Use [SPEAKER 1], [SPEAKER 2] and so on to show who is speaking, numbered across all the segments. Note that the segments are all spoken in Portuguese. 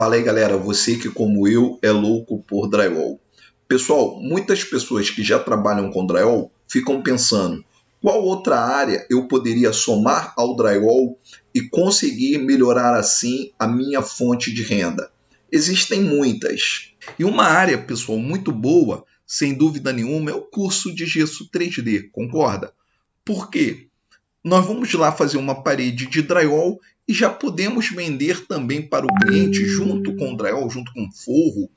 [SPEAKER 1] Fala aí galera, você que como eu é louco por drywall. Pessoal, muitas pessoas que já trabalham com drywall ficam pensando qual outra área eu poderia somar ao drywall e conseguir melhorar assim a minha fonte de renda. Existem muitas. E uma área, pessoal, muito boa, sem dúvida nenhuma, é o curso de gesso 3D, concorda? Por quê? Nós vamos lá fazer uma parede de drywall e já podemos vender também para o cliente junto com o drywall, junto com forro,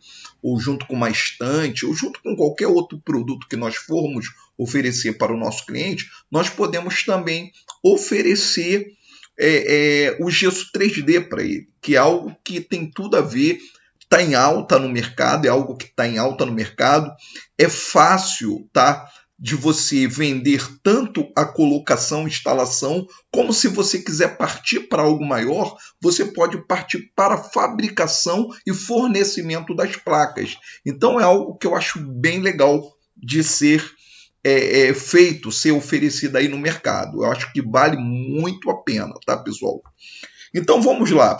[SPEAKER 1] ou junto com uma estante, ou junto com qualquer outro produto que nós formos oferecer para o nosso cliente, nós podemos também oferecer é, é, o gesso 3D para ele, que é algo que tem tudo a ver, está em alta no mercado, é algo que está em alta no mercado, é fácil, tá? De você vender tanto a colocação, instalação, como se você quiser partir para algo maior, você pode partir para fabricação e fornecimento das placas. Então é algo que eu acho bem legal de ser é, é, feito, ser oferecido aí no mercado. Eu acho que vale muito a pena, tá, pessoal? Então vamos lá.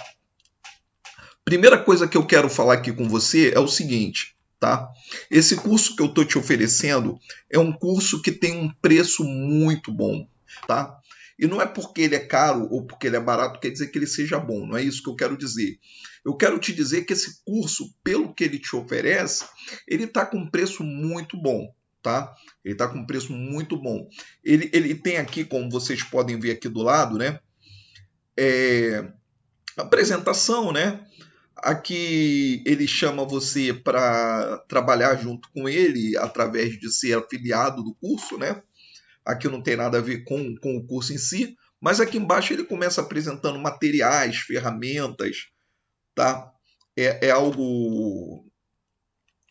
[SPEAKER 1] Primeira coisa que eu quero falar aqui com você é o seguinte: Tá? Esse curso que eu estou te oferecendo é um curso que tem um preço muito bom, tá? E não é porque ele é caro ou porque ele é barato quer dizer que ele seja bom, não é isso que eu quero dizer. Eu quero te dizer que esse curso, pelo que ele te oferece, ele está com um preço muito bom, tá? Ele está com um preço muito bom. Ele, ele tem aqui, como vocês podem ver aqui do lado, né? É, apresentação, né? Aqui ele chama você para trabalhar junto com ele através de ser afiliado do curso, né? Aqui não tem nada a ver com, com o curso em si, mas aqui embaixo ele começa apresentando materiais, ferramentas, tá? É, é algo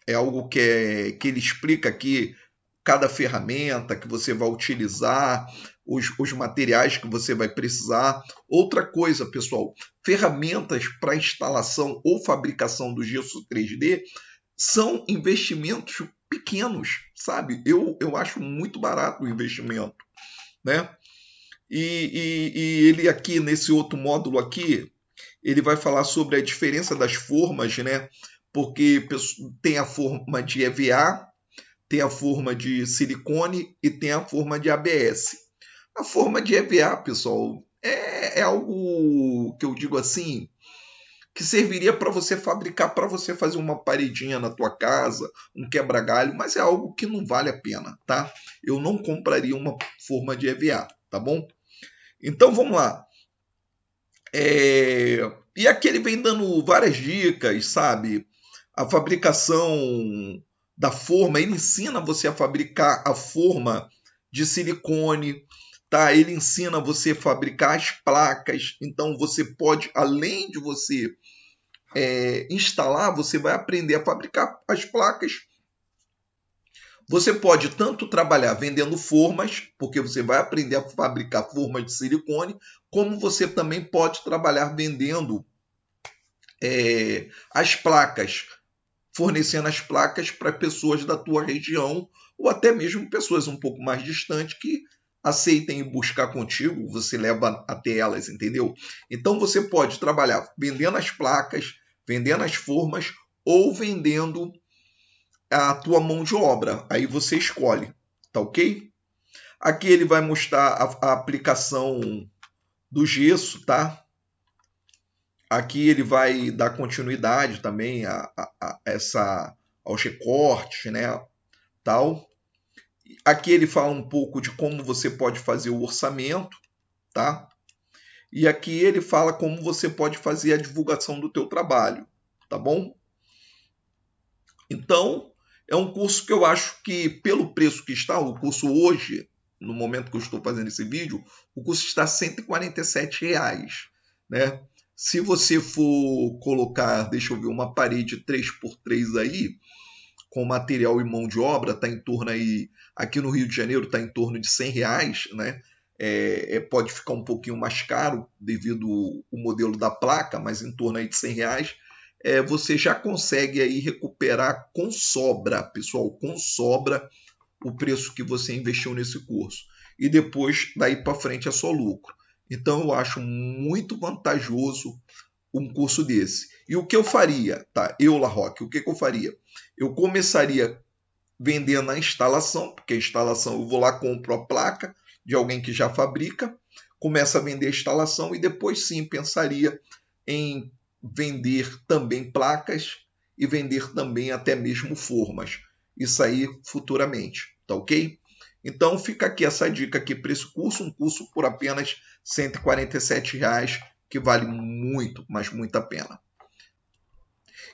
[SPEAKER 1] é algo que, é, que ele explica aqui cada ferramenta que você vai utilizar, os, os materiais que você vai precisar. Outra coisa, pessoal, ferramentas para instalação ou fabricação do gesso 3D são investimentos pequenos, sabe? Eu, eu acho muito barato o investimento, né? E, e, e ele aqui, nesse outro módulo aqui, ele vai falar sobre a diferença das formas, né? Porque tem a forma de EVA, tem a forma de silicone e tem a forma de ABS. A forma de EVA, pessoal, é, é algo que eu digo assim, que serviria para você fabricar, para você fazer uma paredinha na tua casa, um quebra-galho, mas é algo que não vale a pena, tá? Eu não compraria uma forma de EVA, tá bom? Então vamos lá. É... E aqui ele vem dando várias dicas, sabe? A fabricação da forma, ele ensina você a fabricar a forma de silicone, tá? Ele ensina você a fabricar as placas. Então você pode, além de você é, instalar, você vai aprender a fabricar as placas. Você pode tanto trabalhar vendendo formas, porque você vai aprender a fabricar formas de silicone, como você também pode trabalhar vendendo é, as placas, fornecendo as placas para pessoas da tua região ou até mesmo pessoas um pouco mais distantes que aceitem buscar contigo, você leva até elas, entendeu? Então você pode trabalhar vendendo as placas, vendendo as formas ou vendendo a tua mão de obra. Aí você escolhe, tá ok? Aqui ele vai mostrar a, a aplicação do gesso, tá? Aqui ele vai dar continuidade também a, a, a essa aos recortes, né? Tal. Aqui ele fala um pouco de como você pode fazer o orçamento, tá? E aqui ele fala como você pode fazer a divulgação do teu trabalho, tá bom? Então, é um curso que eu acho que, pelo preço que está, o curso hoje, no momento que eu estou fazendo esse vídeo, o curso está 147 reais, né? Se você for colocar, deixa eu ver, uma parede 3x3 aí, com material e mão de obra, está em torno aí, aqui no Rio de Janeiro está em torno de 100 reais, né? É, é, pode ficar um pouquinho mais caro devido o modelo da placa, mas em torno aí de 100 reais, é, você já consegue aí recuperar com sobra, pessoal, com sobra o preço que você investiu nesse curso. E depois, daí para frente, é só lucro. Então, eu acho muito vantajoso um curso desse. E o que eu faria, tá? Eu, La o que, que eu faria? Eu começaria vendendo a instalação, porque a instalação eu vou lá, compro a placa de alguém que já fabrica, começa a vender a instalação e depois sim pensaria em vender também placas e vender também até mesmo formas. Isso aí futuramente, tá ok? Então fica aqui essa dica aqui para esse curso, um curso por apenas 147 reais, que vale muito, mas muito a pena.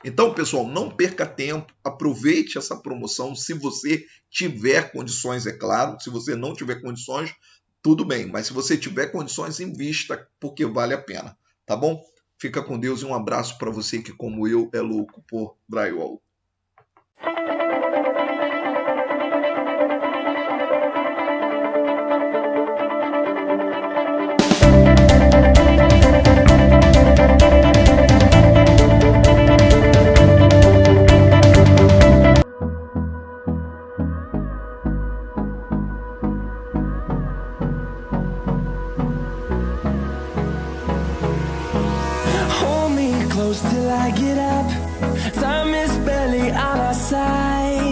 [SPEAKER 1] Então, pessoal, não perca tempo, aproveite essa promoção se você tiver condições, é claro. Se você não tiver condições, tudo bem, mas se você tiver condições, invista, porque vale a pena, tá bom? Fica com Deus e um abraço para você que, como eu, é louco por drywall.
[SPEAKER 2] I get up. Time is barely on our side.